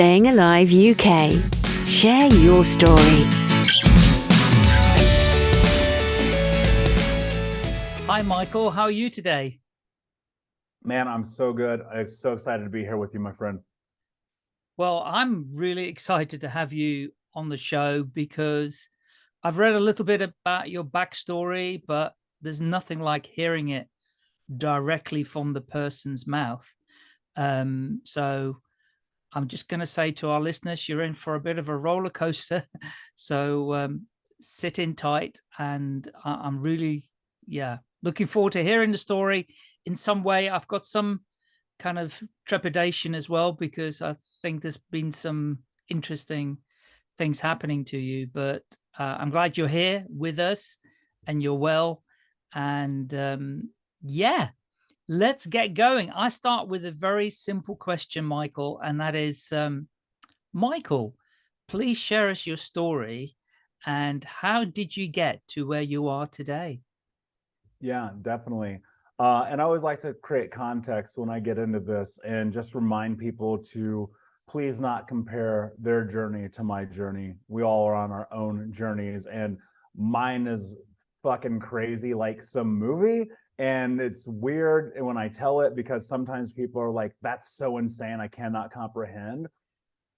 Staying Alive UK. Share your story. Hi, Michael. How are you today? Man, I'm so good. I'm so excited to be here with you, my friend. Well, I'm really excited to have you on the show because I've read a little bit about your backstory, but there's nothing like hearing it directly from the person's mouth. Um, so I'm just going to say to our listeners, you're in for a bit of a roller coaster. so um, sit in tight. And I I'm really, yeah, looking forward to hearing the story. In some way, I've got some kind of trepidation as well, because I think there's been some interesting things happening to you. But uh, I'm glad you're here with us and you're well. And um, yeah, let's get going. I start with a very simple question, Michael, and that is, um, Michael, please share us your story and how did you get to where you are today? Yeah, definitely. Uh, and I always like to create context when I get into this and just remind people to please not compare their journey to my journey. We all are on our own journeys and mine is fucking crazy like some movie and it's weird when I tell it because sometimes people are like, that's so insane, I cannot comprehend.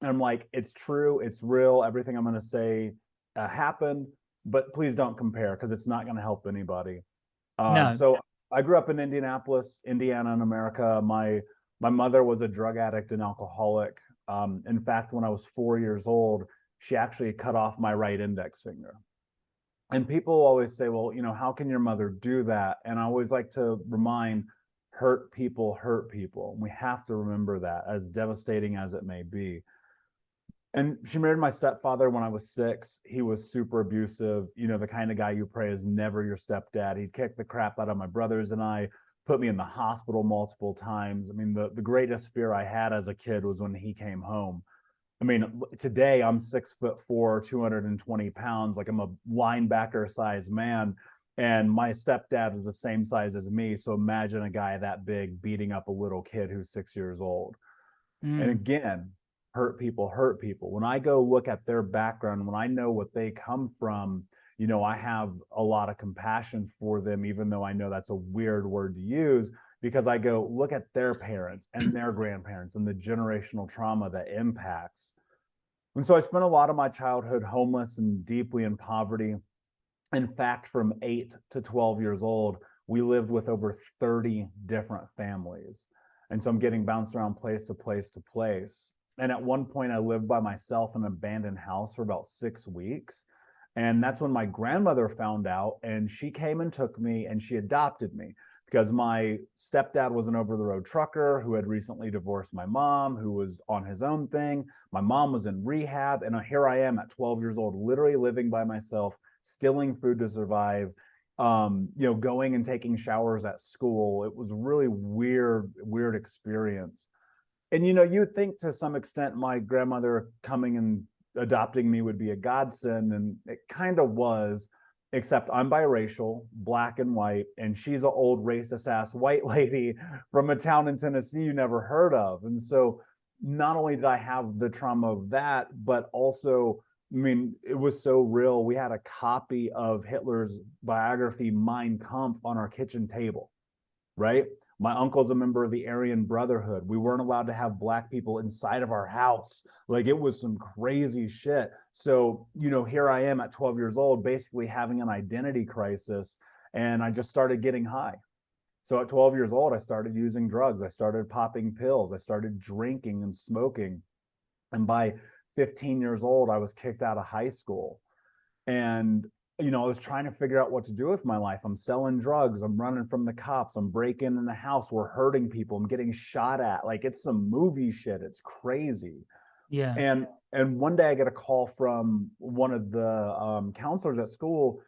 And I'm like, it's true, it's real, everything I'm gonna say uh, happened, but please don't compare because it's not gonna help anybody. Uh, no. So I grew up in Indianapolis, Indiana in America. My my mother was a drug addict and alcoholic. Um, in fact, when I was four years old, she actually cut off my right index finger and people always say, well, you know, how can your mother do that? And I always like to remind hurt people hurt people. We have to remember that as devastating as it may be. And she married my stepfather when I was six. He was super abusive, you know, the kind of guy you pray is never your stepdad. He'd kick the crap out of my brothers and I, put me in the hospital multiple times. I mean, the, the greatest fear I had as a kid was when he came home I mean, today I'm six foot four, 220 pounds, like I'm a linebacker size man. And my stepdad is the same size as me. So imagine a guy that big beating up a little kid who's six years old. Mm. And again, hurt people hurt people. When I go look at their background, when I know what they come from, you know, I have a lot of compassion for them, even though I know that's a weird word to use because I go look at their parents and their grandparents and the generational trauma that impacts. And so I spent a lot of my childhood homeless and deeply in poverty. In fact, from eight to 12 years old, we lived with over 30 different families. And so I'm getting bounced around place to place to place. And at one point, I lived by myself in an abandoned house for about six weeks. And that's when my grandmother found out, and she came and took me and she adopted me because my stepdad was an over the road trucker who had recently divorced my mom, who was on his own thing. My mom was in rehab. And here I am at 12 years old, literally living by myself, stealing food to survive, um, you know, going and taking showers at school. It was really weird, weird experience. And, you know, you'd think to some extent my grandmother coming and adopting me would be a godsend, and it kind of was except I'm biracial, black and white, and she's an old racist ass white lady from a town in Tennessee you never heard of. And so not only did I have the trauma of that, but also, I mean, it was so real. We had a copy of Hitler's biography, Mein Kampf, on our kitchen table, right? My uncle's a member of the Aryan Brotherhood. We weren't allowed to have black people inside of our house. Like it was some crazy shit. So, you know, here I am at 12 years old, basically having an identity crisis. And I just started getting high. So at 12 years old, I started using drugs. I started popping pills. I started drinking and smoking. And by 15 years old, I was kicked out of high school. And you know, I was trying to figure out what to do with my life. I'm selling drugs. I'm running from the cops. I'm breaking in the house. We're hurting people. I'm getting shot at. Like it's some movie shit. It's crazy. Yeah. And and one day I get a call from one of the um, counselors at school,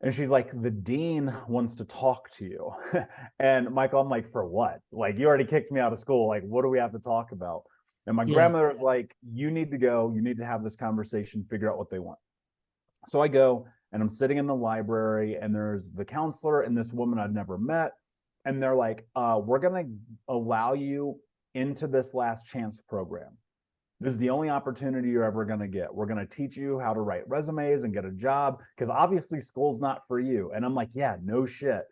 and she's like, "The dean wants to talk to you." and Michael, I'm like, "For what? Like you already kicked me out of school. Like what do we have to talk about?" And my yeah. grandmother was like, "You need to go. You need to have this conversation. Figure out what they want." So I go and I'm sitting in the library and there's the counselor and this woman I'd never met. And they're like, uh, we're going to allow you into this last chance program. This is the only opportunity you're ever going to get. We're going to teach you how to write resumes and get a job because obviously school's not for you. And I'm like, yeah, no shit.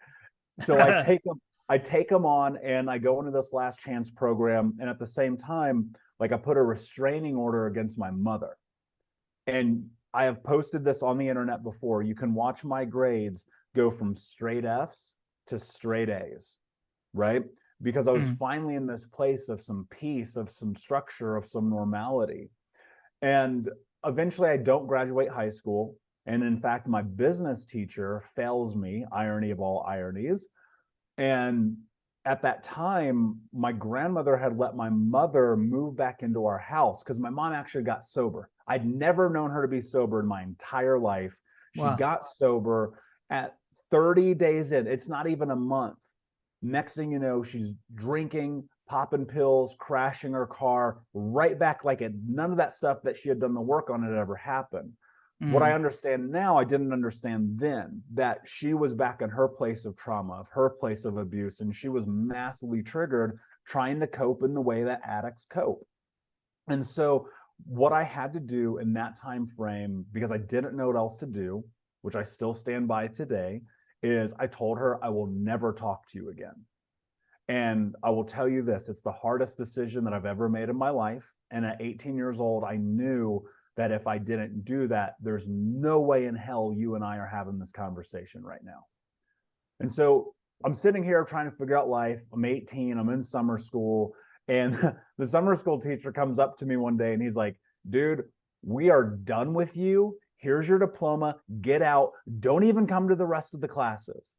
So I take them, I take them on and I go into this last chance program. And at the same time, like I put a restraining order against my mother. And I have posted this on the internet before. You can watch my grades go from straight F's to straight A's, right? Because I was mm. finally in this place of some peace, of some structure, of some normality. And eventually I don't graduate high school. And in fact, my business teacher fails me, irony of all ironies. And at that time, my grandmother had let my mother move back into our house because my mom actually got sober. I'd never known her to be sober in my entire life. She wow. got sober at 30 days in. It's not even a month. Next thing you know, she's drinking, popping pills, crashing her car, right back like it. None of that stuff that she had done the work on had ever happened. Mm. What I mm. understand now, I didn't understand then that she was back in her place of trauma, of her place of abuse, and she was massively triggered trying to cope in the way that addicts cope. And so what I had to do in that time frame, because I didn't know what else to do, which I still stand by today, is I told her I will never talk to you again. And I will tell you this, it's the hardest decision that I've ever made in my life. And at 18 years old, I knew that if I didn't do that, there's no way in hell you and I are having this conversation right now. And so I'm sitting here trying to figure out life. I'm 18, I'm in summer school. And the summer school teacher comes up to me one day and he's like, dude, we are done with you. Here's your diploma. Get out. Don't even come to the rest of the classes.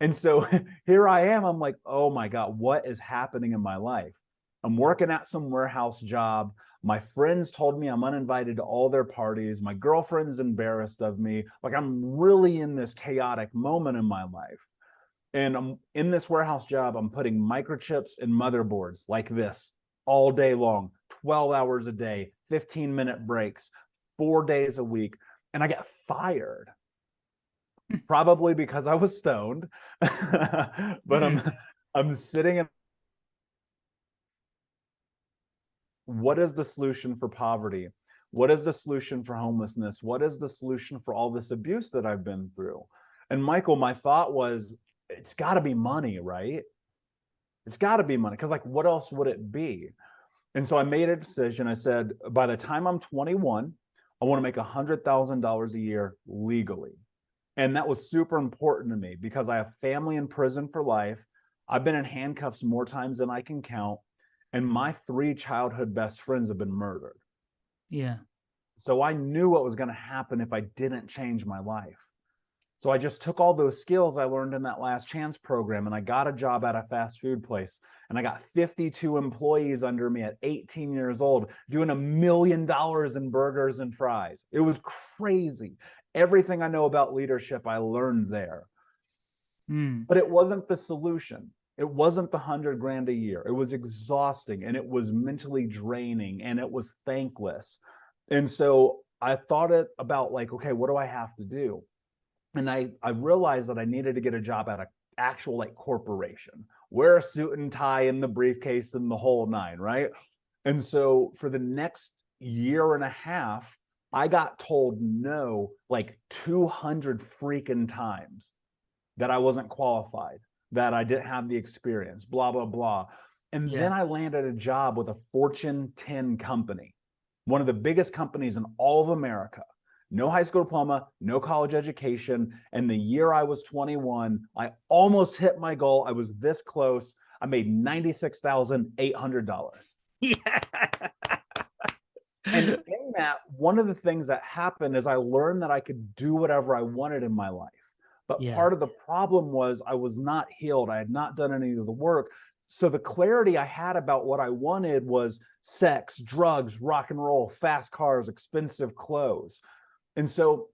And so here I am. I'm like, oh my God, what is happening in my life? I'm working at some warehouse job. My friends told me I'm uninvited to all their parties. My girlfriend's embarrassed of me. Like I'm really in this chaotic moment in my life. And I'm in this warehouse job, I'm putting microchips in motherboards like this all day long, 12 hours a day, 15 minute breaks, four days a week. And I get fired probably because I was stoned, but I'm, hmm. I'm sitting in what is the solution for poverty? What is the solution for homelessness? What is the solution for all this abuse that I've been through? And Michael, my thought was, it's got to be money, right? It's got to be money because like what else would it be? And so I made a decision. I said, by the time I'm 21, I want to make $100,000 a year legally. And that was super important to me because I have family in prison for life. I've been in handcuffs more times than I can count. And my three childhood best friends have been murdered. Yeah. So I knew what was going to happen if I didn't change my life. So I just took all those skills I learned in that last chance program and I got a job at a fast food place and I got 52 employees under me at 18 years old doing a million dollars in burgers and fries. It was crazy. Everything I know about leadership, I learned there. Mm. But it wasn't the solution. It wasn't the hundred grand a year. It was exhausting and it was mentally draining and it was thankless. And so I thought it about like, okay, what do I have to do? and I, I realized that I needed to get a job at an actual like corporation, wear a suit and tie in the briefcase and the whole nine, right? And so for the next year and a half, I got told no like 200 freaking times that I wasn't qualified, that I didn't have the experience, blah, blah, blah. And yeah. then I landed a job with a Fortune 10 company, one of the biggest companies in all of America no high school diploma, no college education. And the year I was 21, I almost hit my goal. I was this close. I made $96,800. Yeah. and in that, one of the things that happened is I learned that I could do whatever I wanted in my life. But yeah. part of the problem was I was not healed. I had not done any of the work. So the clarity I had about what I wanted was sex, drugs, rock and roll, fast cars, expensive clothes. And so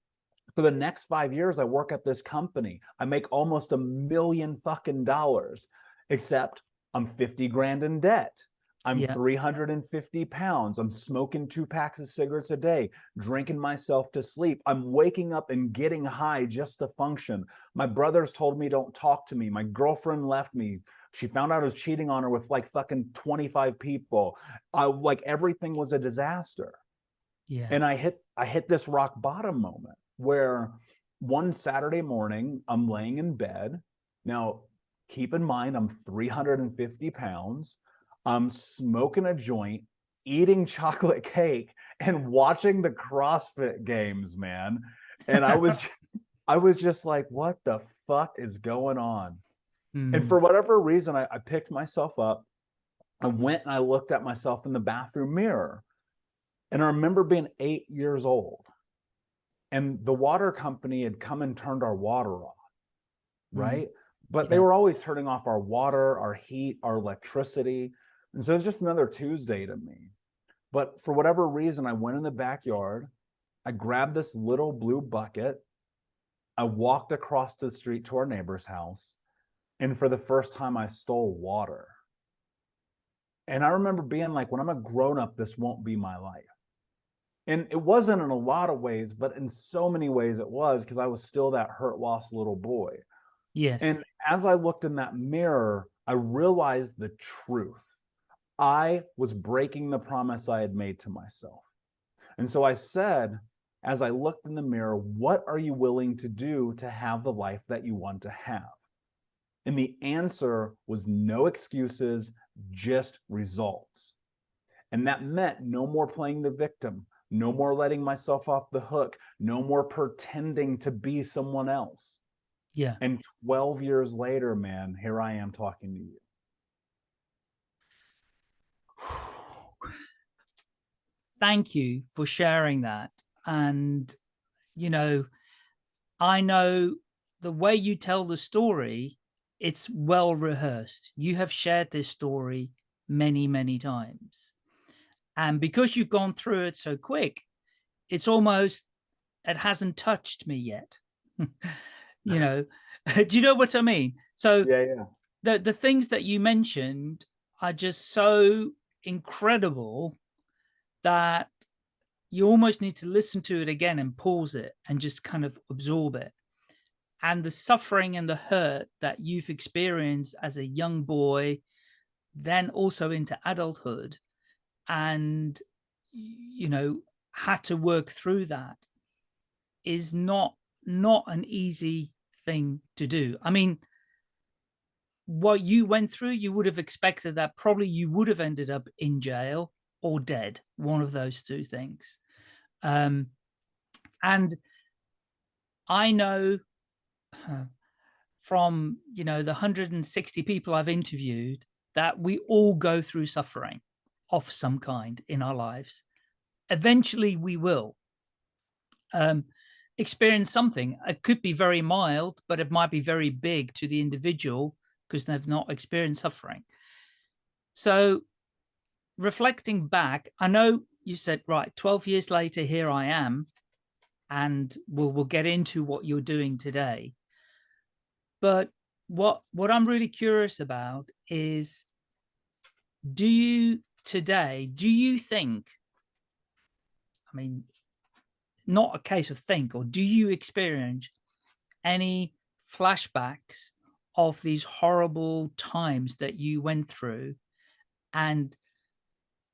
for the next five years, I work at this company. I make almost a million fucking dollars, except I'm 50 grand in debt. I'm yeah. 350 pounds. I'm smoking two packs of cigarettes a day, drinking myself to sleep. I'm waking up and getting high just to function. My brothers told me don't talk to me. My girlfriend left me. She found out I was cheating on her with like fucking 25 people. I like everything was a disaster. Yeah. And I hit I hit this rock bottom moment where one Saturday morning I'm laying in bed. Now, keep in mind I'm 350 pounds. I'm smoking a joint, eating chocolate cake, and watching the CrossFit games, man. And I was I was just like, what the fuck is going on? And Mm, for whatever reason, I, I picked myself up. I went and I looked at myself in the bathroom mirror. And I remember being eight years old. And the water company had come and turned our water off. Mm, Right. But they were always turning off our water, our heat, our electricity. And so it's just another Tuesday to me. But for whatever reason, I went in the backyard. I grabbed this little blue bucket. I walked across the street to our neighbor's house. And for the first time, I stole water. And I remember being like, when I'm a grown up, this won't be my life. And it wasn't in a lot of ways, but in so many ways it was because I was still that hurt, lost little boy. yes. And as I looked in that mirror, I realized the truth. I was breaking the promise I had made to myself. And so I said, as I looked in the mirror, what are you willing to do to have the life that you want to have? And the answer was no excuses, just results. And that meant no more playing the victim, no more letting myself off the hook, no more pretending to be someone else. yeah. And 12 years later, man, here I am talking to you. Thank you for sharing that. And, you know, I know the way you tell the story, it's well rehearsed. You have shared this story many, many times. And because you've gone through it so quick, it's almost, it hasn't touched me yet. you know, do you know what I mean? So Yeah, yeah. the the things that you mentioned are just so incredible that you almost need to listen to it again and pause it and just kind of absorb it. And the suffering and the hurt that you've experienced as a young boy then also into adulthood and you know had to work through that is not not an easy thing to do. I mean what you went through, you would have expected that probably you would have ended up in jail or dead, one of those two things. Um, and I know from, you know, the 160 people I've interviewed that we all go through suffering of some kind in our lives. Eventually we will um, experience something. It could be very mild, but it might be very big to the individual because they've not experienced suffering. So reflecting back, I know you said, right, 12 years later, here I am, and we'll, we'll get into what you're doing today. But what, what I'm really curious about is, do you today, do you think, I mean, not a case of think, or do you experience any flashbacks of these horrible times that you went through and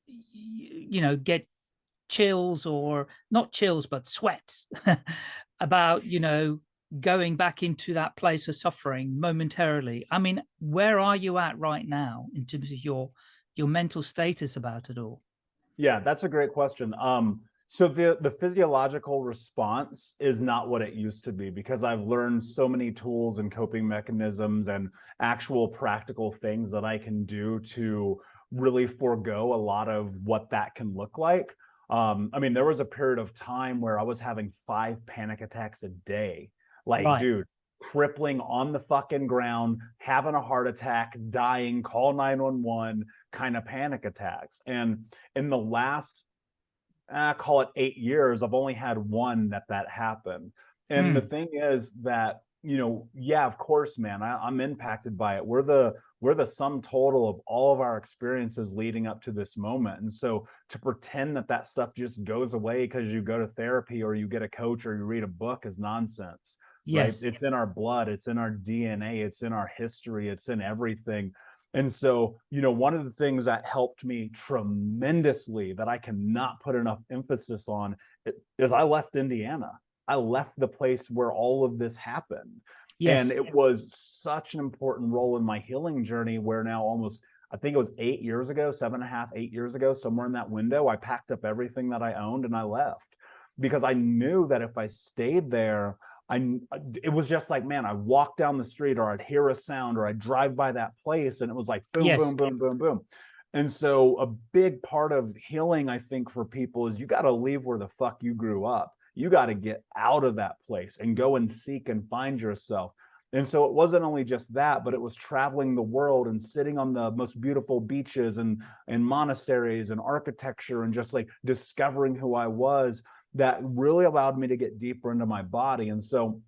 you know get chills or not chills but sweats about you know going back into that place of suffering momentarily i mean where are you at right now in terms of your your mental status about it all Yeah, that's a great question. Um, so the the physiological response is not what it used to be because I've learned so many tools and coping mechanisms and actual practical things that I can do to really forego a lot of what that can look like. Um, I mean, there was a period of time where I was having five panic attacks a day. Like, Right. dude, crippling on the fucking ground, having a heart attack, dying, call 911 kind of panic attacks. And in the last uh, call it eight years, I've only had one that that happened. And the thing is that you know, yeah, of course, man, I, I'm impacted by it. We're the we're the sum total of all of our experiences leading up to this moment. And so to pretend that that stuff just goes away because you go to therapy or you get a coach or you read a book is nonsense. yes Right? It's in our blood, it's in our DNA, it's in our history, it's in everything. And so, you know, one of the things that helped me tremendously that I cannot put enough emphasis on is I left Indiana. I left the place where all of this happened. Yes. And it was such an important role in my healing journey where now almost, I think it was eight years ago, seven and a half, eight years ago, somewhere in that window, I packed up everything that I owned and I left because I knew that if I stayed there, I uh, it was just like, man, I walk down the street or I'd hear a sound or I'd drive by that place and it was like boom, yes. boom, boom, boom, boom. And so a big part of healing, I think, for people is you got to leave where the fuck you grew up. You got to get out of that place and go and seek and find yourself. And so it wasn't only just that, but it was traveling the world and sitting on the most beautiful beaches and, and monasteries and architecture and just like discovering who I was that really allowed me to get deeper into my body. And so,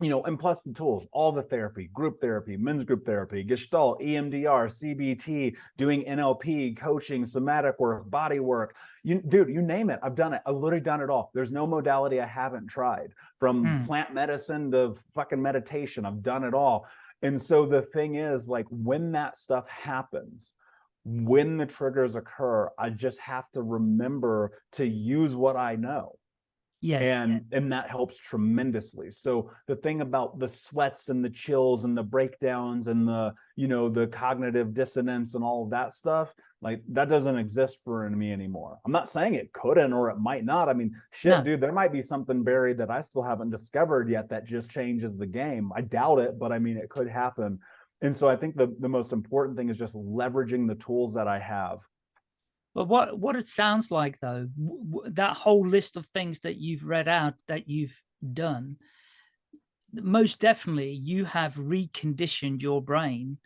you know, and plus the tools, all the therapy, group therapy, men's group therapy, Gestalt, EMDR, CBT, doing NLP, coaching, somatic work, body work. You, dude, you name it. I've done it. I've literally done it all. There's no modality I haven't tried from hmm. plant medicine to fucking meditation. I've done it all. And so the thing is like when that stuff happens, when the triggers occur, I just have to remember to use what I know. Yes. And and that helps tremendously. So the thing about the sweats and the chills and the breakdowns and the, you know, the cognitive dissonance and all of that stuff, like that doesn't exist for me anymore. I'm not saying it couldn't or it might not. I mean, shit, no. dude, there might be something buried that I still haven't discovered yet that just changes the game. I doubt it, but I mean, it could happen. And so I think the, the most important thing is just leveraging the tools that I have but what what it sounds like though, that whole list of things that you've read out that you've done, most definitely you have reconditioned your brain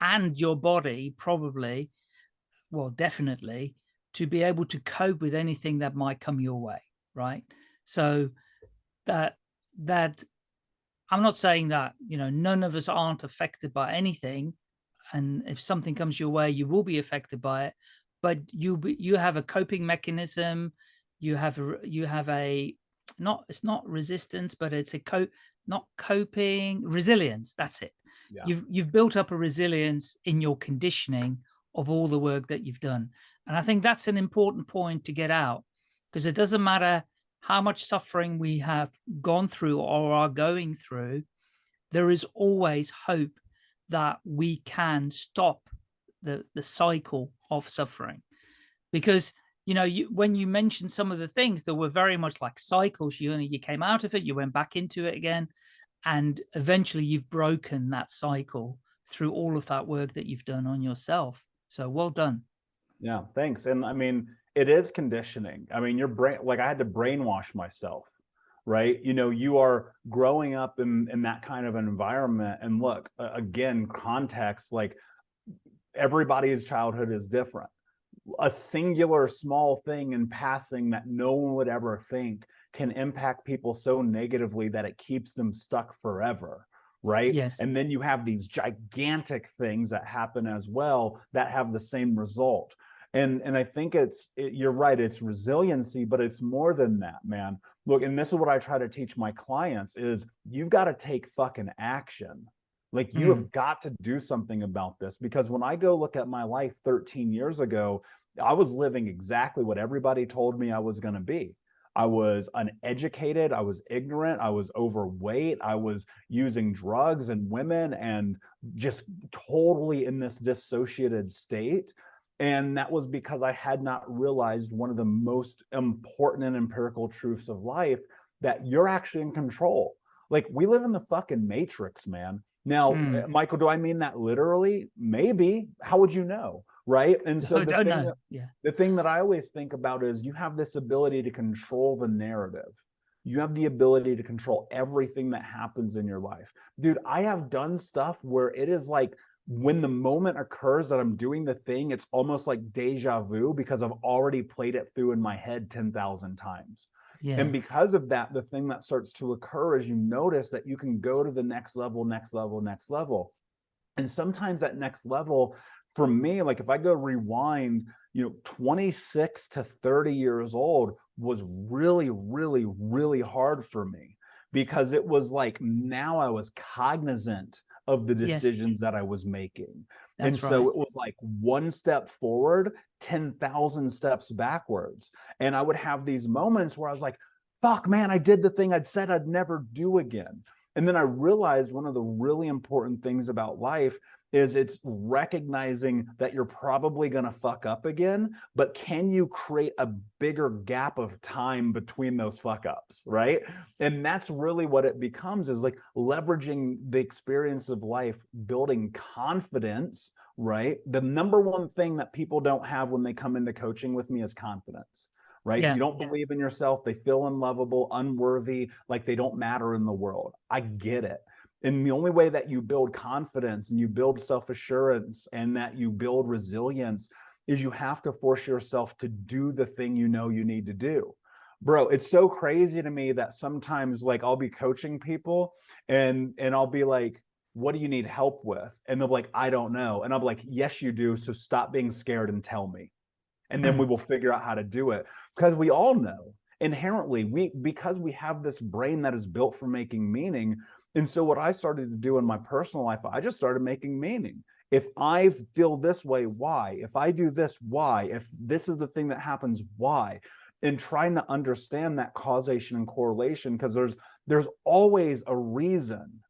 and your body probably, well, definitely to be able to cope with anything that might come your way, right? So that that I'm not saying that, you know, none of us aren't affected by anything. And if something comes your way, you will be affected by it but you you have a coping mechanism you have a you have a not it's not resistance but it's a co not coping resilience that's it yeah. you've you've built up a resilience in your conditioning of all the work that you've done and i think that's an important point to get out because it doesn't matter how much suffering we have gone through or are going through there is always hope that we can stop the the cycle of suffering. Because you know you when you mentioned some of the things that were very much like cycles you you came out of it you went back into it again and eventually you've broken that cycle through all of that work that you've done on yourself. So well done. Yeah thanks. And i mean it is conditioning. I mean your brain like i had to brainwash myself right? You know you are growing up in in that kind of an environment and look again context like everybody's childhood is different. A singular small thing in passing that no one would ever think can impact people so negatively that it keeps them stuck forever right? Yes. And then you have these gigantic things that happen as well that have the same result. And and i think it's it, you're right it's resiliency but it's more than that man. Look and this is what i try to teach my clients is you've got to take fucking action like you mm. have got to do something about this because when I go look at my life 13 years ago, I was living exactly what everybody told me I was going to be. I was uneducated, I was ignorant, I was overweight, I was using drugs and women and just totally in this dissociated state. And that was because I had not realized one of the most important and empirical truths of life that you're actually in control. Like we live in the fucking matrix, man. Now, mm. Michael, do I mean that literally? Maybe. How would you know? Right. And so the, thing that, yeah. the thing that I always think about is you have this ability to control the narrative. You have the ability to control everything that happens in your life. Dude, I have done stuff where it is like when the moment occurs that I'm doing the thing, it's almost like deja vu because I've already played it through in my head 10,000 times. Yeah. And because of that, the thing that starts to occur is you notice that you can go to the next level, next level, next level. And sometimes that next level, for me, like if I go rewind, you know, 26 to 30 years old was really, really, really hard for me because it was like now I was cognizant of the Yes. decisions that I was making. And That's so it was like one step forward, 10,000 steps backwards. And I would have these moments where I was like, fuck, man, I did the thing I'd said I'd never do again. And then I realized one of the really important things about life is it's recognizing that you're probably going to fuck up again, but can you create a bigger gap of time between those fuck ups, right? And that's really what it becomes is like leveraging the experience of life, building confidence, right? The number one thing that people don't have when they come into coaching with me is confidence. Right. Yeah. You don't believe in yourself. They feel unlovable, unworthy, like they don't matter in the world. I get it. And the only way that you build confidence and you build self assurance and that you build resilience is you have to force yourself to do the thing you know you need to do. Bro, it's so crazy to me that sometimes like I'll be coaching people and and I'll be like, what do you need help with? And they'll be like, I don't know. And I'm like, yes, you do. So stop being scared and tell me. And then Mm. we will figure out how to do it. Because we all know inherently, we because we have this brain that is built for making meaning, and so what I started to do in my personal life, I just started making meaning. If I feel this way, why? If I do this, why? If this is the thing that happens, why? And trying to understand that causation and correlation, because there's there's always a reason.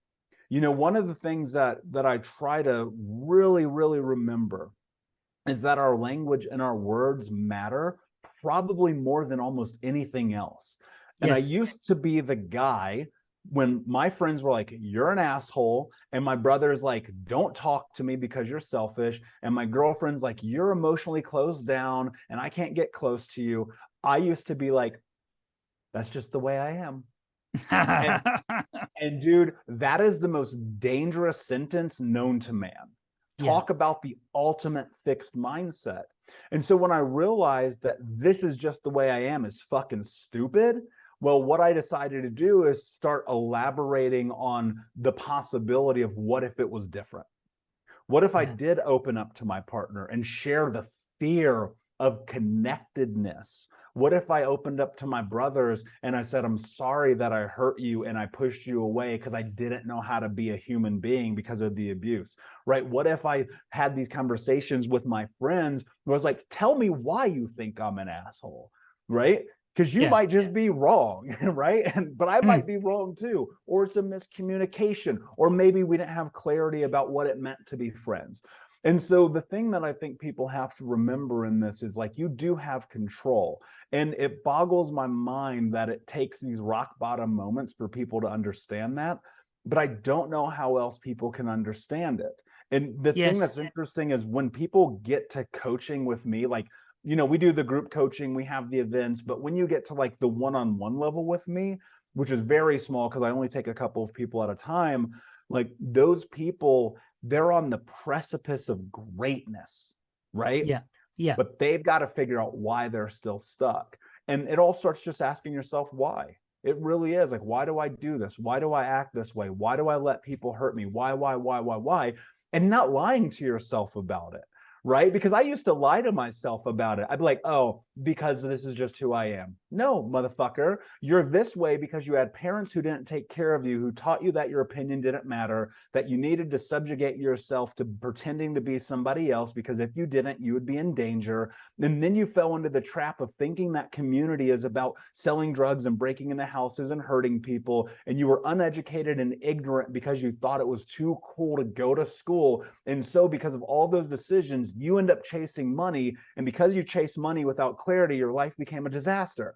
You know, one of the things that that I try to really, really remember is that our language and our words matter probably more than almost anything else. And I used to be the guy when my friends were like, You're an asshole. And my brother's like, Don't talk to me because you're selfish. And my girlfriend's like, You're emotionally closed down and I can't get close to you. I used to be like, That's just the way I am. And dude, that is the most dangerous sentence known to man. Yeah. Talk about the ultimate fixed mindset. And so when I realized that this is just the way I am is fucking stupid, well, what I decided to do is start elaborating on the possibility of what if it was different? What if I did open up to my partner and share the fear of connectedness? What if I opened up to my brothers and I said, I'm sorry that I hurt you and I pushed you away because I didn't know how to be a human being because of the abuse, right? What if I had these conversations with my friends where I was like, tell me why you think I'm an asshole, right? Because you Yeah. might just be wrong, right? And but I Mm. might be wrong too, or it's a miscommunication, or maybe we didn't have clarity about what it meant to be friends. And so the thing that I think people have to remember in this is like you do have control. And it boggles my mind that it takes these rock bottom moments for people to understand that. But I don't know how else people can understand it. And the thing that's interesting is when people get to coaching with me, like, you know, we do the group coaching, we have the events, but when you get to like the one on one level with me, which is very small because I only take a couple of people at a time, like those people, they're on the precipice of greatness, right? Yeah. Yeah. But they've got to figure out why they're still stuck. And it all starts just asking yourself why. It really is like, why do I do this? Why do I act this way? Why do I let people hurt me? Why, why, why, why, why? And not lying to yourself about it, right? Because I used to lie to myself about it. I'd be like, oh, because this is just who I am. No, motherfucker, you're this way because you had parents who didn't take care of you, who taught you that your opinion didn't matter, that you needed to subjugate yourself to pretending to be somebody else because if you didn't, you would be in danger. And then you fell into the trap of thinking that community is about selling drugs and breaking into houses and hurting people. And you were uneducated and ignorant because you thought it was too cool to go to school. And so, because of all those decisions, you end up chasing money. And because you chase money without clarity, your life became a disaster.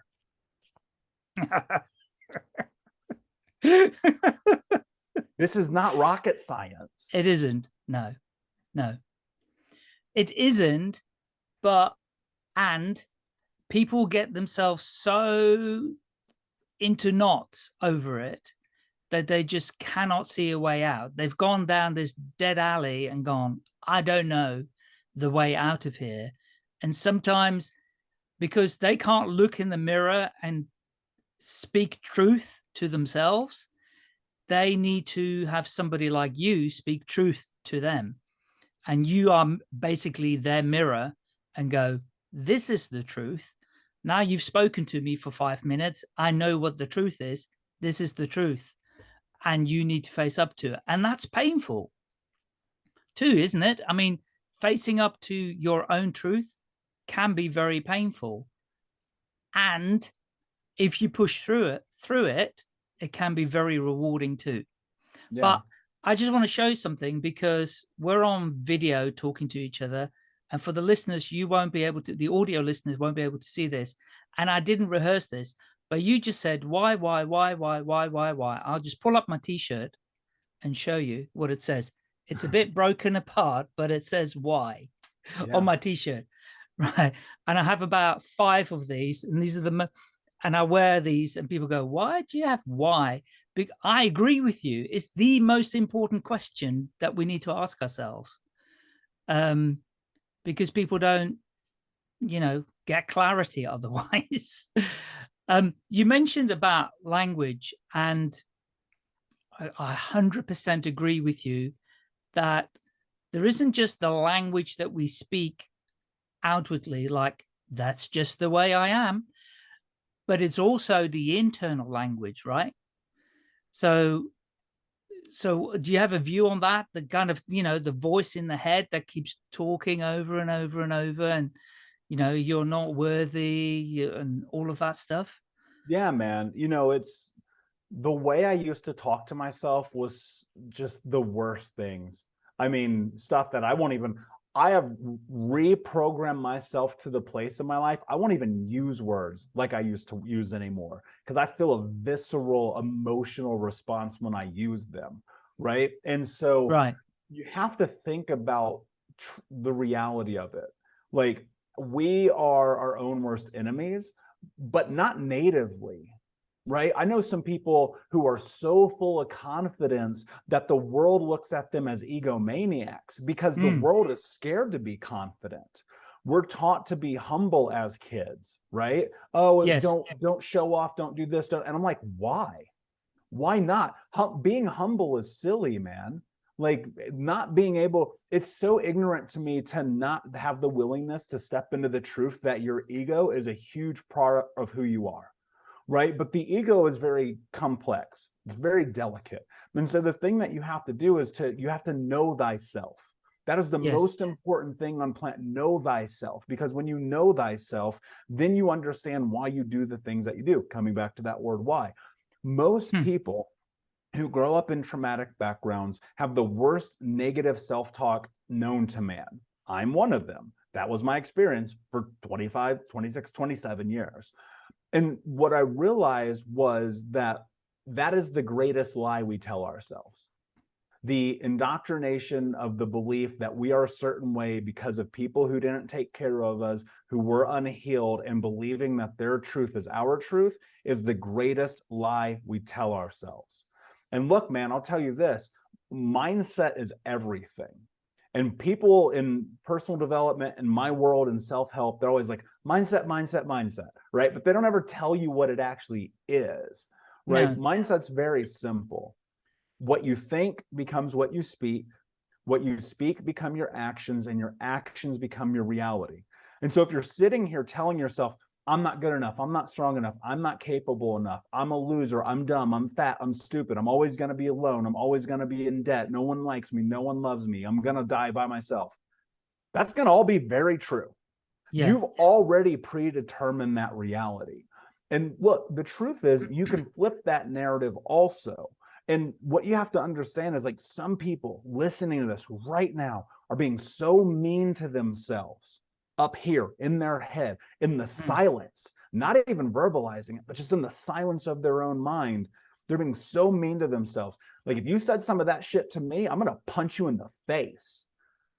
This is not rocket science. It isn't. No, no, it isn't. But, and people get themselves so into knots over it that they just cannot see a way out. They've gone down this dead alley and gone, I don't know the way out of here. And sometimes because they can't look in the mirror and speak truth to themselves, they need to have somebody like you speak truth to them. And you are basically their mirror and go, this is the truth. Now you've spoken to me for five minutes. I know what the truth is. This is the truth. And you need to face up to it. And that's painful. too, isn't it? I mean, facing up to your own truth can be very painful. And if you push through it, through it, it can be very rewarding too. Yeah. But I just want to show something because we're on video talking to each other. And for the listeners, you won't be able to, the audio listeners won't be able to see this. And I didn't rehearse this, but you just said, why, why, why, why, why, why, why? I'll just pull up my t-shirt and show you what it says. It's a bit broken apart, but it says why yeah. on my t-shirt. Right. And I have about five of these and these are the, and I wear these and people go, why do you have why? I agree with you. It's the most important question that we need to ask ourselves. Um, because people don't, you know, get clarity otherwise. um, you mentioned about language and I 100% agree with you that there isn't just the language that we speak outwardly, like that's just the way I am, but it's also the internal language, right? So, so do you have a view on that? The kind of, you know, the voice in the head that keeps talking over and over and over and, you know, you're not worthy and all of that stuff? Yeah, man. You know, it's the way I used to talk to myself was just the worst things. I mean, stuff that I won't even, I have reprogrammed myself to the place in my life. I won't even use words like I used to use anymore because I feel a visceral emotional response when I use them. Right. And so right. you have to think about the reality of it. Like we are our own worst enemies, but not natively right? I know some people who are so full of confidence that the world looks at them as egomaniacs because mm. the world is scared to be confident. We're taught to be humble as kids, right? Oh, yes. don't don't show off, don't do this, don't. And I'm like, why? Why not? Hum being humble is silly, man. Like not being able, it's so ignorant to me to not have the willingness to step into the truth that your ego is a huge part of who you are right? But the ego is very complex. It's very delicate. And so the thing that you have to do is to, you have to know thyself. That is the yes. most important thing on planet. Know thyself, because when you know thyself, then you understand why you do the things that you do. Coming back to that word why. Most hmm. people who grow up in traumatic backgrounds have the worst negative self-talk known to man. I'm one of them. That was my experience for 25, 26, 27 years. And what I realized was that that is the greatest lie we tell ourselves. The indoctrination of the belief that we are a certain way because of people who didn't take care of us, who were unhealed, and believing that their truth is our truth is the greatest lie we tell ourselves. And look, man, I'll tell you this mindset is everything. And people in personal development in my world and self-help, they're always like mindset, mindset, mindset, right? But they don't ever tell you what it actually is, right? Yeah. Mindset's very simple. What you think becomes what you speak. What you speak become your actions and your actions become your reality. And so if you're sitting here telling yourself, I'm not good enough. I'm not strong enough. I'm not capable enough. I'm a loser. I'm dumb. I'm fat. I'm stupid. I'm always going to be alone. I'm always going to be in debt. No one likes me. No one loves me. I'm going to die by myself. That's going to all be very true. Yeah. You've already predetermined that reality. And look, the truth is you can flip that narrative also. And what you have to understand is like some people listening to this right now are being so mean to themselves up here in their head, in the hmm. silence, not even verbalizing it, but just in the silence of their own mind. They're being so mean to themselves. Like if you said some of that shit to me, I'm going to punch you in the face.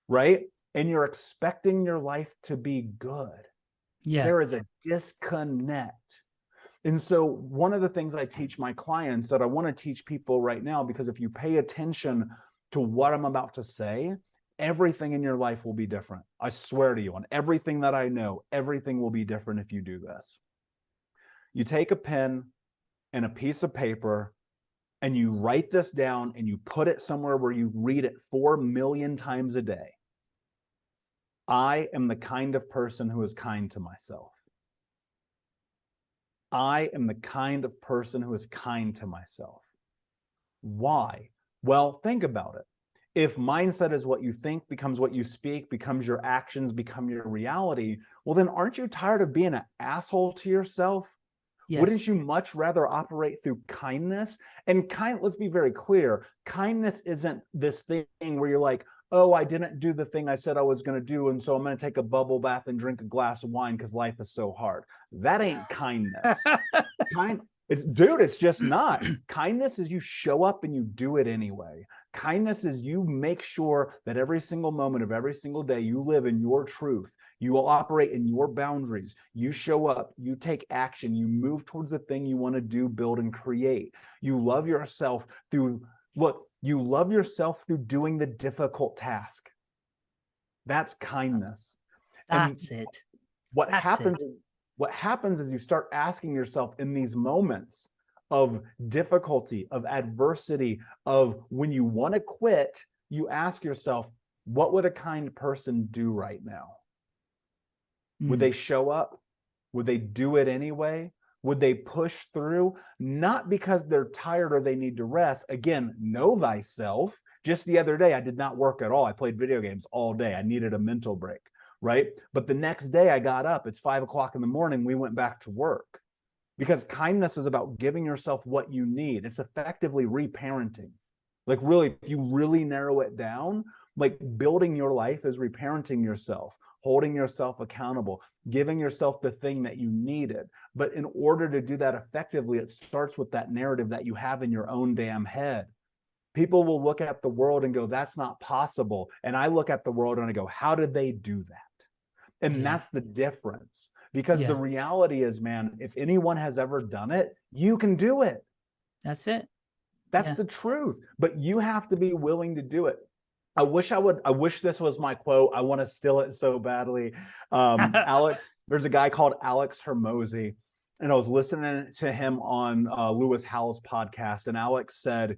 Right. And you're expecting your life to be good. Yeah. There is a disconnect. And so one of the things I teach my clients that I want to teach people right now, because if you pay attention to what I'm about to say, everything in your life will be different. I swear to you on everything that I know, everything will be different if you do this. You take a pen and a piece of paper and you write this down and you put it somewhere where you read it 4 million times a day. I am the kind of person who is kind to myself. I am the kind of person who is kind to myself. Why? Well, think about it if mindset is what you think becomes what you speak becomes your actions become your reality well then aren't you tired of being an asshole to yourself yes. wouldn't you much rather operate through kindness and kind let's be very clear kindness isn't this thing where you're like oh i didn't do the thing i said i was going to do and so i'm going to take a bubble bath and drink a glass of wine because life is so hard that ain't kindness kind it's dude it's just not kindness is you show up and you do it anyway Kindness is you make sure that every single moment of every single day you live in your truth. You will operate in your boundaries. You show up, you take action, you move towards the thing you want to do, build, and create. You love yourself through look, you love yourself through doing the difficult task. That's kindness. That's and it. What That's happens it. what happens is you start asking yourself in these moments, of difficulty, of adversity, of when you want to quit, you ask yourself, what would a kind person do right now? Mm. Would they show up? Would they do it anyway? Would they push through? Not because they're tired or they need to rest. Again, know thyself. Just the other day, I did not work at all. I played video games all day. I needed a mental break, right? But the next day I got up, it's five o'clock in the morning. We went back to work because kindness is about giving yourself what you need. It's effectively reparenting. Like really, if you really narrow it down, like building your life is reparenting yourself, holding yourself accountable, giving yourself the thing that you needed. But in order to do that effectively, it starts with that narrative that you have in your own damn head. People will look at the world and go, that's not possible. And I look at the world and I go, how did they do that? And yeah. that's the difference because yeah. the reality is man if anyone has ever done it you can do it that's it that's yeah. the truth but you have to be willing to do it i wish i would i wish this was my quote. I want to steal it so badly. Um alex there's a guy called alex Hormozi and i was listening to him on uh, lewis Howes' podcast and alex said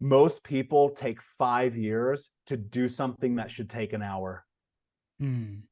most people take five years to do something that should take an hour. Mm.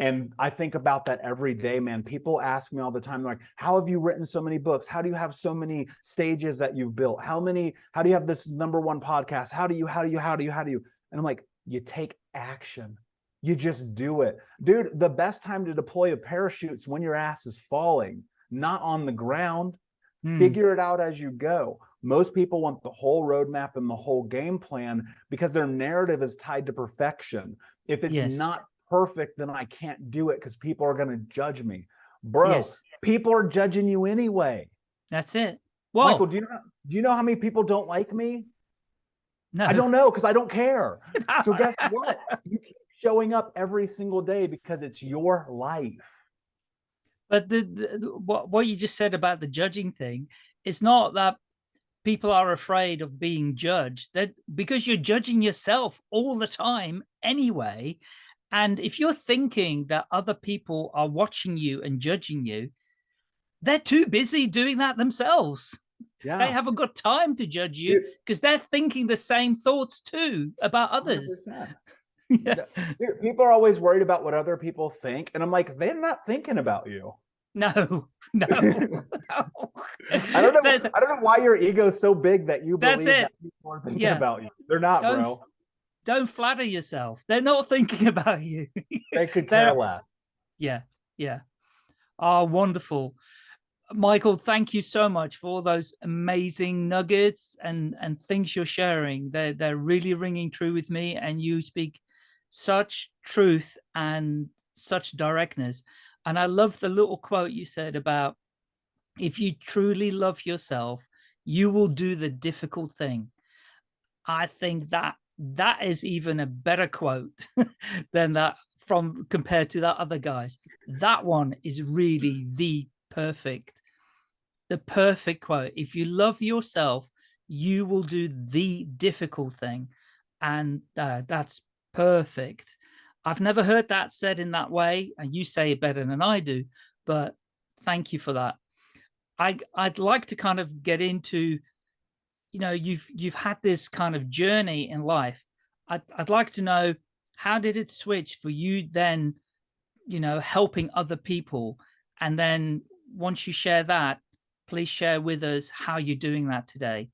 And I think about that every day, man. People ask me all the time, like, how have you written so many books? How do you have so many stages that you've built? How many, how do you have this number one podcast? How do you, how do you, how do you, how do you? And I'm like, you take action. You just do it. Dude, the best time to deploy a parachute is when your ass is falling, not on the ground. Hmm. Figure it out as you go. Most people want the whole roadmap and the whole game plan because their narrative is tied to perfection. If it's yes. not perfect, then I can't do it because people are going to judge me. Bro, yes. people are judging you anyway. That's it. Well, Michael, do you know, do you know how many people don't like me? No. I don't know because I don't care. so guess what? You keep showing up every single day because it's your life. But the, the what what you just said about the judging thing, it's not that people are afraid of being judged that because you're judging yourself all the time anyway and if you're thinking that other people are watching you and judging you, they're too busy doing that themselves. Yeah. They haven't got time to judge you because they're thinking the same thoughts too about others. yeah. People are always worried about what other people think. And I'm like, they're not thinking about you. No, no. no. I don't know. That's, I don't know why your ego's so big that you believe that people are thinking yeah. about you. They're not, don't, bro don't flatter yourself. They're not thinking about you. they could care less. Yeah, yeah. Oh, wonderful. Michael, thank you so much for all those amazing nuggets and, and things you're sharing. They're, they're really ringing true with me and you speak such truth and such directness. And I love the little quote you said about if you truly love yourself, you will do the difficult thing. I think that that is even a better quote than that from compared to that other guys. That one is really the perfect, the perfect quote. If you love yourself, you will do the difficult thing. And uh, that's perfect. I've never heard that said in that way. And you say it better than I do, but thank you for that. I, I'd like to kind of get into you know, you've you've had this kind of journey in life. I'd, I'd like to know how did it switch for you then, you know, helping other people? And then once you share that, please share with us how you're doing that today.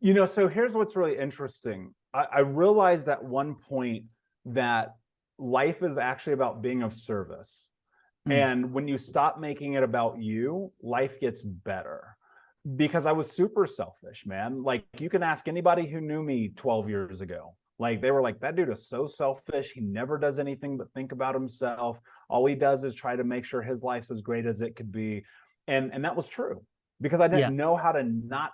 You know, so here's what's really interesting. I, I realized at one point that life is actually about being of service. Mm. And when you stop making it about you, life gets better. Because I was super selfish, man. Like you can ask anybody who knew me 12 years ago. Like they were like, that dude is so selfish. He never does anything but think about himself. All he does is try to make sure his life's as great as it could be. And and that was true because I didn't yeah. know how to not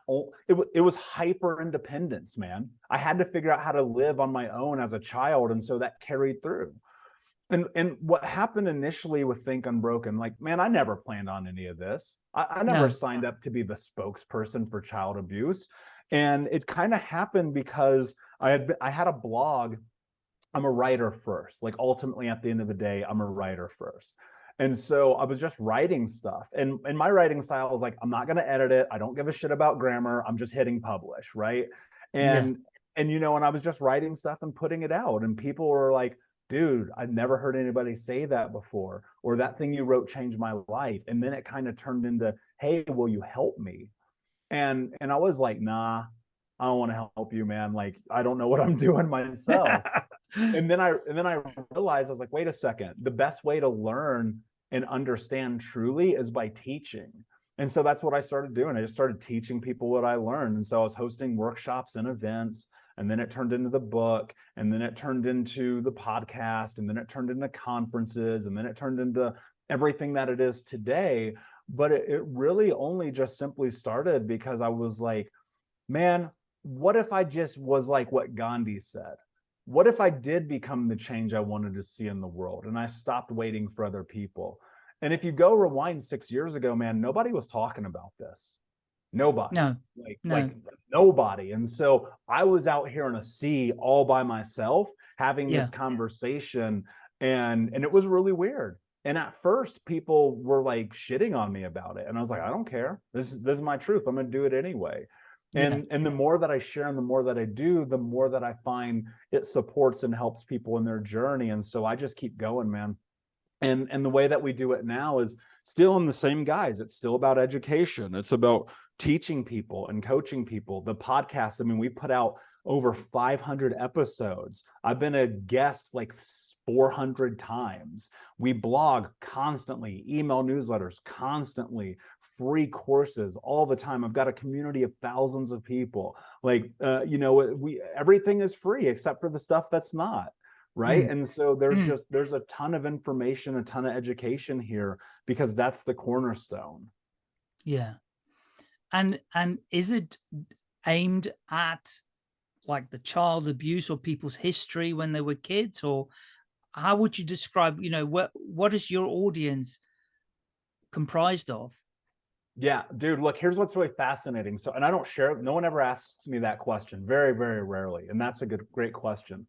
it, it was hyper independence, man. I had to figure out how to live on my own as a child. And so that carried through. And and what happened initially with Think Unbroken, like, man, I never planned on any of this. I, I never no. signed up to be the spokesperson for child abuse. And it kind of happened because I had I had a blog. I'm a writer first. Like ultimately at the end of the day, I'm a writer first. And so I was just writing stuff. And, and my writing style is like, I'm not going to edit it. I don't give a shit about grammar. I'm just hitting publish. Right. And, yeah. and, you know, and I was just writing stuff and putting it out. And people were like, dude, I've never heard anybody say that before, or that thing you wrote changed my life. And then it kind of turned into, hey, will you help me? And and I was like, nah, I don't want to help you, man. Like, I don't know what I'm doing myself. and then I and then I realized I was like, wait a second, the best way to learn and understand truly is by teaching. And so that's what I started doing. I just started teaching people what I learned. And so I was hosting workshops and events, and then it turned into the book, and then it turned into the podcast, and then it turned into conferences, and then it turned into everything that it is today. But it, it really only just simply started because I was like, man, what if I just was like what Gandhi said? what if I did become the change I wanted to see in the world and I stopped waiting for other people? And if you go rewind six years ago, man, nobody was talking about this. Nobody. No. Like, no. like nobody. And so I was out here in a sea all by myself having yeah. this conversation and and it was really weird. And at first people were like shitting on me about it. And I was like, I don't care. This, this is my truth. I'm gonna do it anyway and yeah. and the more that i share and the more that i do the more that i find it supports and helps people in their journey and so i just keep going man and and the way that we do it now is still in the same guys it's still about education it's about teaching people and coaching people the podcast i mean we put out over 500 episodes i've been a guest like 400 times we blog constantly email newsletters constantly free courses all the time. I've got a community of thousands of people. Like, uh, you know, we everything is free except for the stuff that's not right mm. and so there's mm. just there's a ton of information a ton of education here because that's the cornerstone yeah and and is it aimed at like the child abuse or people's history when they were kids or how would you describe you know what what is your audience comprised of yeah, dude, look, here's what's really fascinating. So, and I don't share, no one ever asks me that question, very, very rarely. And that's a good, great question.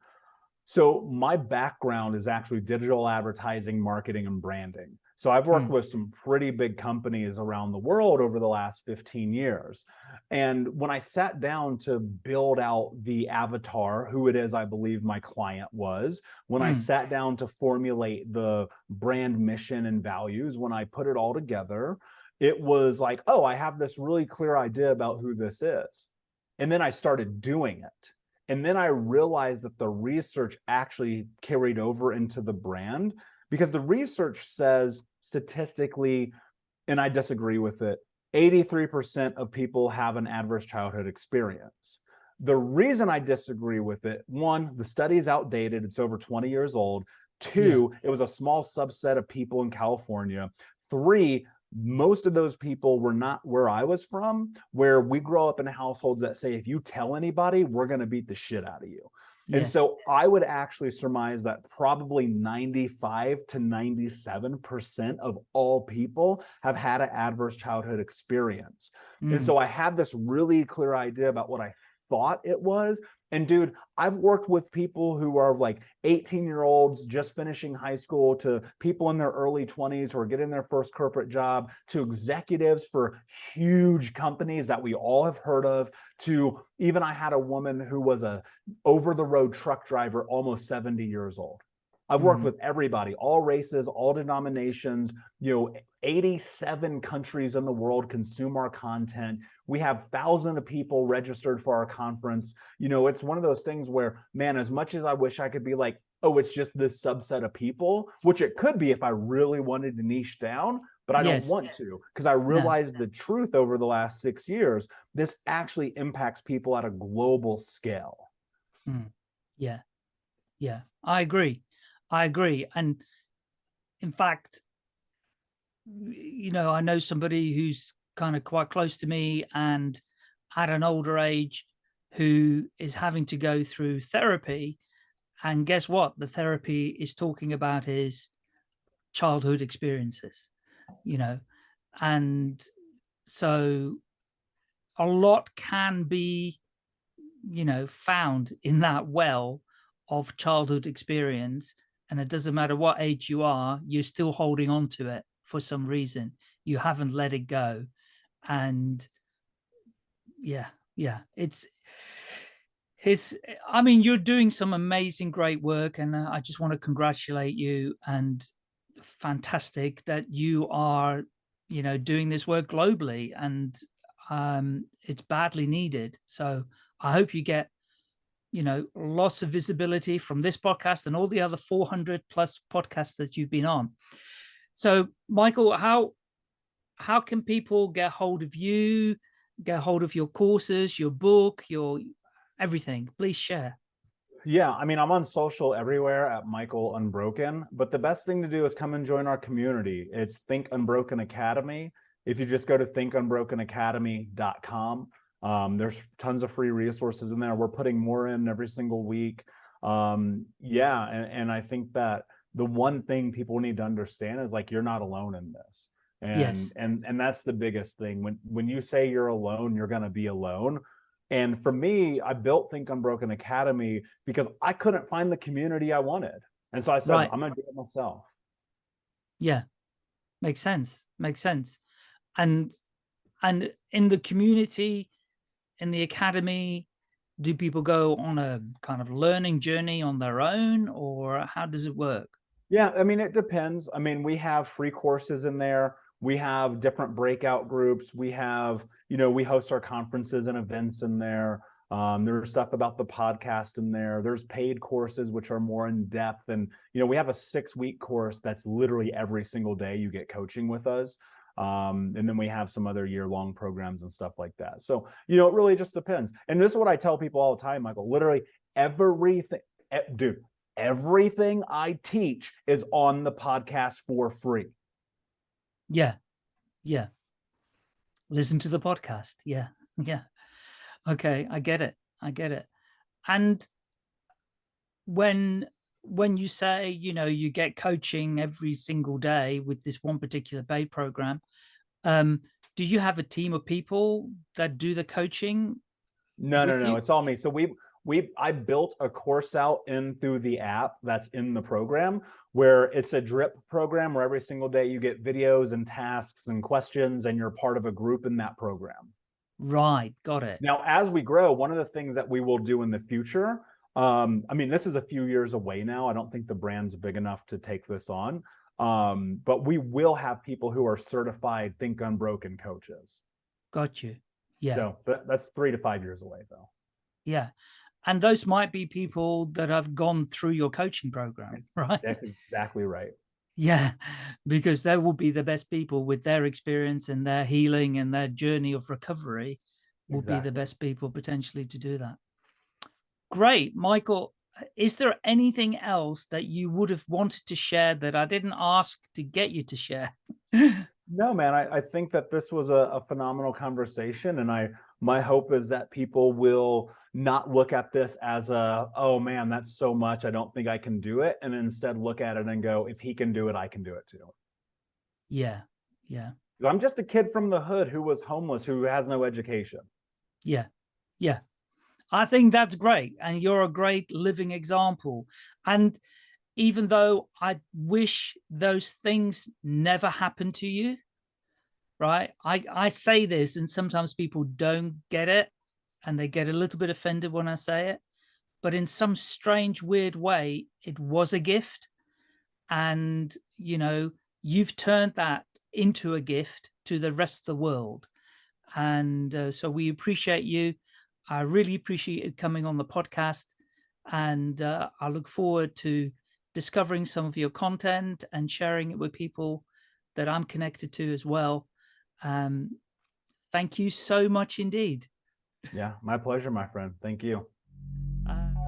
So my background is actually digital advertising, marketing, and branding. So I've worked mm. with some pretty big companies around the world over the last 15 years. And when I sat down to build out the avatar, who it is I believe my client was, when mm. I hmm. sat down to formulate the brand mission and values, when I put it all together, it was like, oh, I have this really clear idea about who this is. And then I started doing it. And then I realized that the research actually carried over into the brand because the research says statistically, and I disagree with it, 83% of people have an adverse childhood experience. The reason I disagree with it, one, the study is outdated, it's over 20 years old. Two, yeah. it was a small subset of people in California. Three, most of those people were not where I was from, where we grow up in households that say, if you tell anybody, we're going to beat the shit out of you. Yes. And so I would actually surmise that probably 95 to 97% of all people have had an adverse childhood experience. Mm. And so I had this really clear idea about what I thought it was, and dude, I've worked with people who are like 18 year olds just finishing high school to people in their early 20s who are getting their first corporate job to executives for huge companies that we all have heard of to even I had a woman who was a over the road truck driver, almost 70 years old. I've worked Mhm. with everybody, all races, all denominations, you know, 87 countries in the world consume our content. We have thousands of people registered for our conference. You know, it's one of those things where, man, as much as I wish I could be like, oh, it's just this subset of people, which it could be if I really wanted to niche down, but I Yes. don't want to because I realized the truth over the last six years. This actually impacts people at a global scale. Yeah. Yeah. I agree. I agree. And in fact, you know, I know somebody who's kind of quite close to me and at an older age who is having to go through therapy. And guess what? The therapy is talking about his childhood experiences, you know, and so a lot can be, you know, found in that well of childhood experience. And it doesn't matter what age you are, you're still holding on to it for some reason. You haven't let it go. And yeah, yeah, it's, it's, I mean, you're doing some amazing, great work. And uh, I just want to congratulate you and fantastic that you are, you know, doing this work globally and um, it's badly needed. So I hope you get you know, lots of visibility from this podcast and all the other 400 plus podcasts that you've been on. So, Michael, how how can people get hold of you, get hold of your courses, your book, your everything? Please share. Yeah, I mean, I'm on social everywhere at Michael Unbroken, but the best thing to do is come and join our community. It's Think Unbroken Academy. If you just go to thinkunbrokenacademy.com, um, there's tons of free resources in there. We're putting more in every single week. Um, yeah, and, and I think that the one thing people need to understand is like you're not alone in this. And Yes. and and that's the biggest thing. When when you say you're alone, you're gonna be alone. And for me, I built Think Unbroken Academy because I couldn't find the community I wanted. And so I said, Right. I'm gonna do it myself. Yeah, makes sense. Makes sense. And and in the community, in the academy, do people go on a kind of learning journey on their own, or how does it work? Yeah, I mean, it depends. I mean, we have free courses in there. We have different breakout groups. We have, you know, we host our conferences and events in there. Um, there's stuff about the podcast in there. There's paid courses which are more in depth. And, you know, we have a six week course that's literally every single day you get coaching with us. Um, and then we have some other year long programs and stuff like that. So, you know, it really just depends. And this is what I tell people all the time, Michael. Literally everything, dude, everything I teach is on the podcast for free. Yeah. Yeah. Listen to the podcast. Yeah. Yeah. Okay. I get it. I get it. And when when you say, you know, you get coaching every single day with this one particular bay program, um, do you have a team of people that do the coaching? No, no, no. you? It's all me. So we we I built a course out in through the app that's in the program where it's a drip program where every single day you get videos and tasks and questions and you're part of a group in that program. Right. Got it. Now, as we grow, one of the things that we will do in the future, um, I mean, this is a few years away now. I don't think the brand's big enough to take this on. Um, but we will have people who are certified Think Unbroken coaches. Got you. Yeah. So that, that's three to five years away, though. Yeah. And those might be people that have gone through your coaching program, right? That's exactly right. Yeah, because they will be the best people with their experience and their healing and their journey of recovery will be the best people potentially to do that. Great. Michael, is there anything else that you would have wanted to share that I didn't ask to get you to share? No, man, I, I think that this was a, a phenomenal conversation. And I my hope is that people will not look at this as a, oh man, that's so much. I don't think I can do it. And instead look at it and go, if he can do it, I can do it too. yeah. Yeah. I'm just a kid from the hood who was homeless, who has no education. Yeah. Yeah. I think that's great. And you're a great living example. And even though I wish those things never happened to you, right? I, I say this and sometimes people don't get it and they get a little bit offended when I say it. But in some strange, weird way, it was a gift and you know you've turned that into a gift to the rest of the world and uh, so we appreciate you i really appreciate you coming on the podcast and uh, i look forward to discovering some of your content and sharing it with people that i'm connected to as well um, thank you so much indeed yeah my pleasure my friend thank you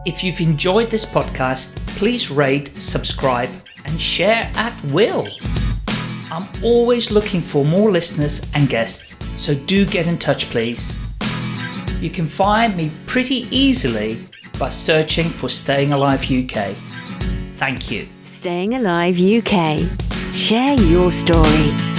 if you've enjoyed this podcast, please rate, subscribe, and share at will. I'm always looking for more listeners and guests, so do get in touch, please. You can find me pretty easily by searching for Staying Alive UK. Thank you. Staying Alive UK. Share your story.